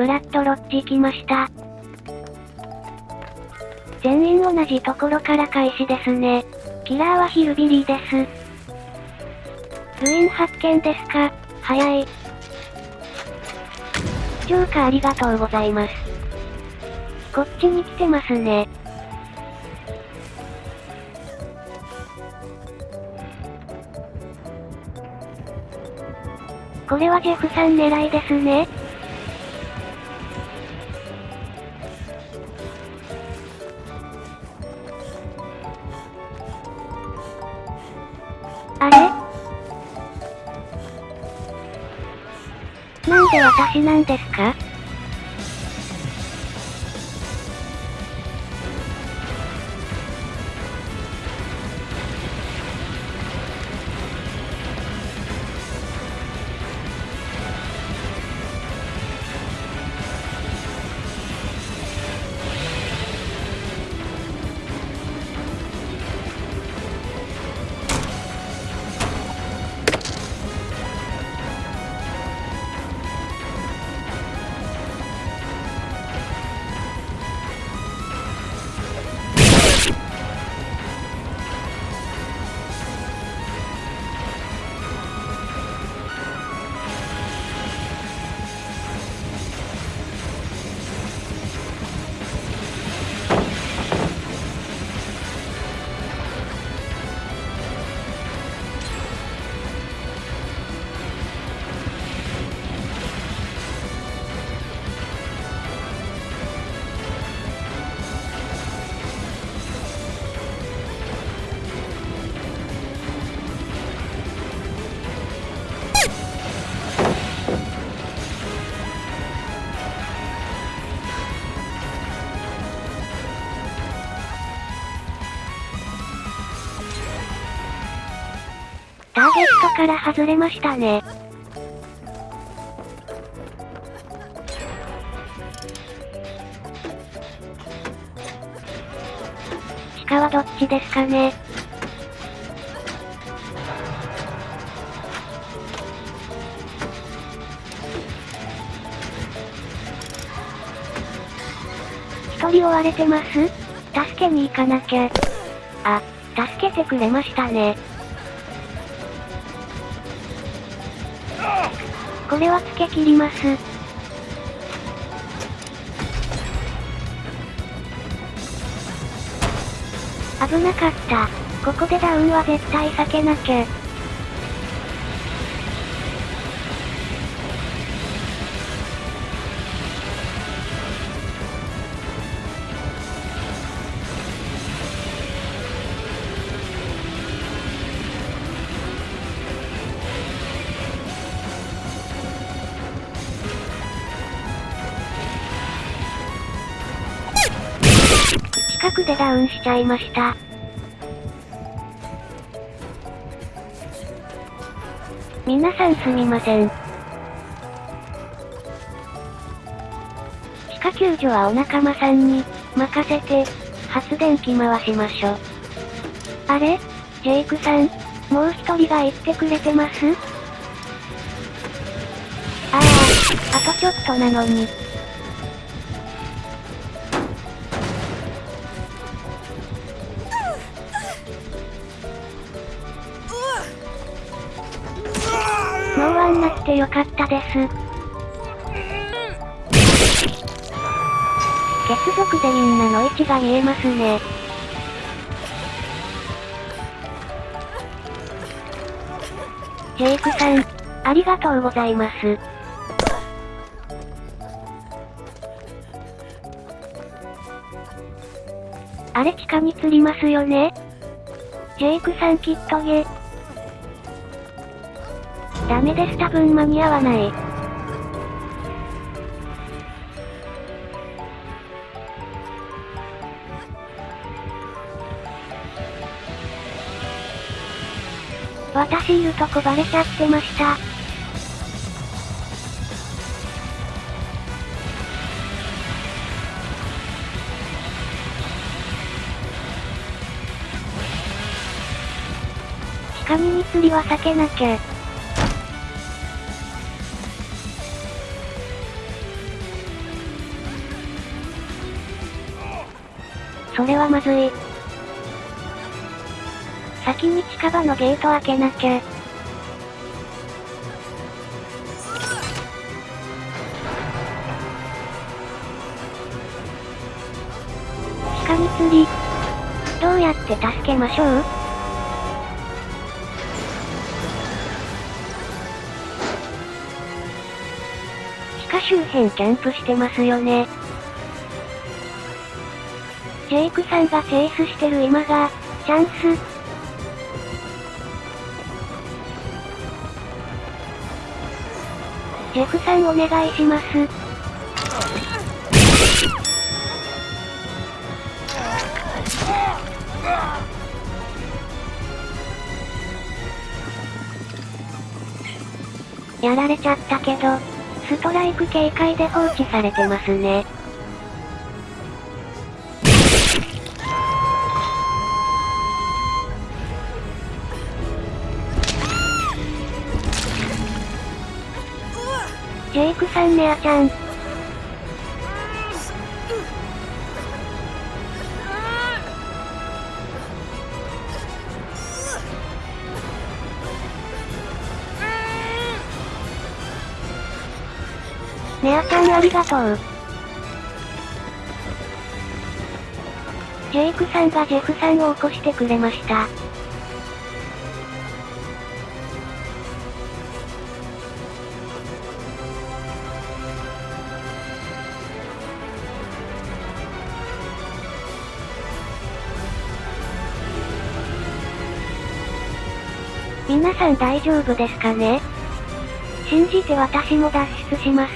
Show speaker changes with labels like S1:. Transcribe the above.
S1: ブラッドロッジ来ました。全員同じところから開始ですね。キラーはヒルビリーです。部員発見ですか？早い。ジョーカーありがとうございます。こっちに来てますね。これはジェフさん狙いですね。なんで私なんですか？ターゲットから外れましたね。地下はどっちですかね一人追われてます？助けに行かなきゃ。あ、助けてくれましたね。これはつけ切ります。危なかった。ここでダウンは絶対避けなきゃ。でダウンしちゃいました。皆さんすみません。地下救助はお仲間さんに、任せて、発電機回しましょ。あれ？ジェイクさん、もう一人が言ってくれてます？ああ、あとちょっとなのに。てよかったです。血族でみんなの位置が見えますね。ジェイクさん、ありがとうございます。あれ地下に釣りますよねジェイクさんきっとげ。ダメです多分間に合わない。私いるとこバレちゃってました。地下に釣りは避けなきゃ。それはまずい。先に近場のゲート開けなきゃ。地下に釣り。どうやって助けましょう？地下周辺キャンプしてますよね。ジェイクさんがチェイスしてる今が、チャンス。ジェフさんお願いします。やられちゃったけど、ストライク警戒で放置されてますね。ジェイクさんネアちゃん。ネアちゃんありがとう。ジェイクさんがジェフさんを起こしてくれました。皆さん大丈夫ですかね？信じて私も脱出します。